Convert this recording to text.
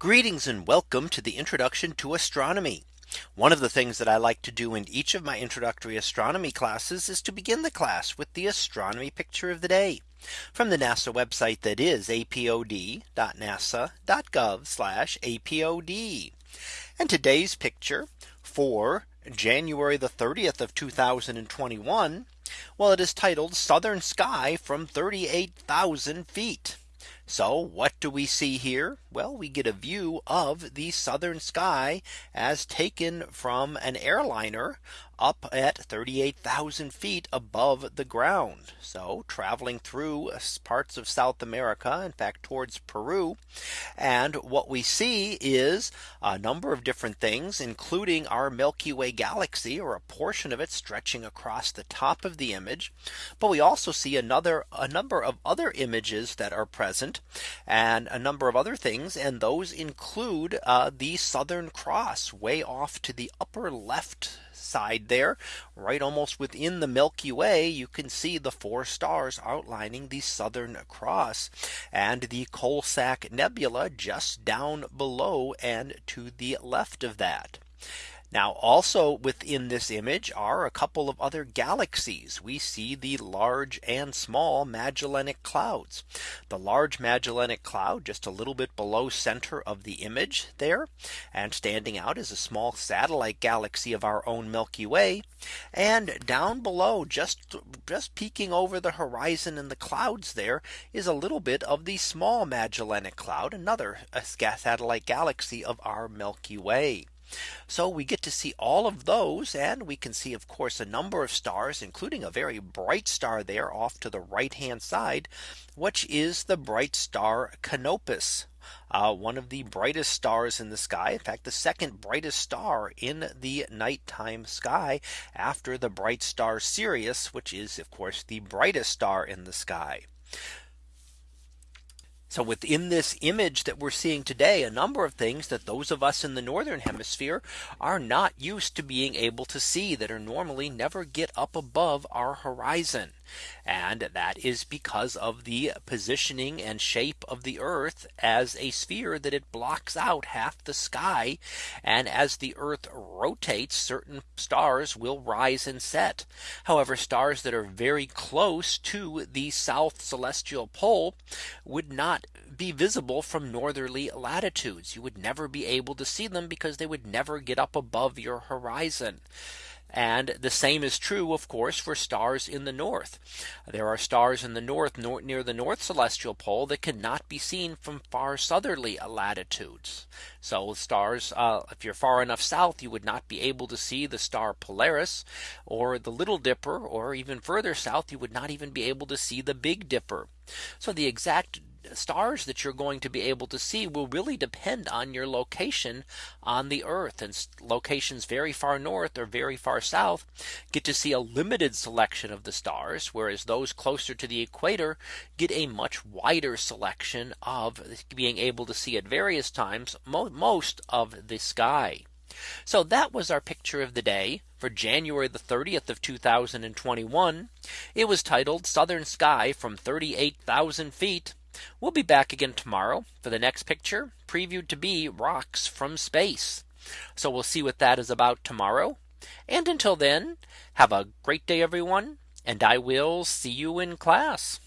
Greetings and welcome to the introduction to astronomy. One of the things that I like to do in each of my introductory astronomy classes is to begin the class with the astronomy picture of the day from the NASA website that is apod.nasa.gov apod. And today's picture for January the 30th of 2021. Well, it is titled Southern Sky from 38,000 feet. So what do we see here? Well, we get a view of the southern sky as taken from an airliner up at 38,000 feet above the ground. So traveling through parts of South America, in fact, towards Peru. And what we see is a number of different things, including our Milky Way galaxy or a portion of it stretching across the top of the image. But we also see another a number of other images that are present and a number of other things. And those include uh, the Southern Cross way off to the upper left side there right almost within the Milky Way you can see the four stars outlining the Southern Cross and the Coalsack Nebula just down below and to the left of that. Now also within this image are a couple of other galaxies. We see the large and small Magellanic clouds. The large Magellanic cloud just a little bit below center of the image there. And standing out is a small satellite galaxy of our own Milky Way. And down below just just peeking over the horizon in the clouds there is a little bit of the small Magellanic cloud another satellite galaxy of our Milky Way. So we get to see all of those and we can see of course a number of stars including a very bright star there off to the right hand side which is the bright star Canopus uh, one of the brightest stars in the sky. In fact, the second brightest star in the nighttime sky after the bright star Sirius, which is of course the brightest star in the sky. So within this image that we're seeing today, a number of things that those of us in the northern hemisphere are not used to being able to see that are normally never get up above our horizon. And that is because of the positioning and shape of the Earth as a sphere that it blocks out half the sky. And as the Earth rotates, certain stars will rise and set. However, stars that are very close to the south celestial pole would not be visible from northerly latitudes. You would never be able to see them because they would never get up above your horizon. And the same is true, of course, for stars in the north. There are stars in the north near the north celestial pole that cannot be seen from far southerly latitudes. So stars, uh, if you're far enough south, you would not be able to see the star Polaris or the Little Dipper, or even further south, you would not even be able to see the Big Dipper. So the exact stars that you're going to be able to see will really depend on your location on the earth and locations very far north or very far south get to see a limited selection of the stars whereas those closer to the equator get a much wider selection of being able to see at various times most of the sky. So that was our picture of the day for January the 30th of 2021. It was titled Southern Sky from 38,000 feet. We'll be back again tomorrow for the next picture previewed to be rocks from space. So we'll see what that is about tomorrow. And until then, have a great day, everyone. And I will see you in class.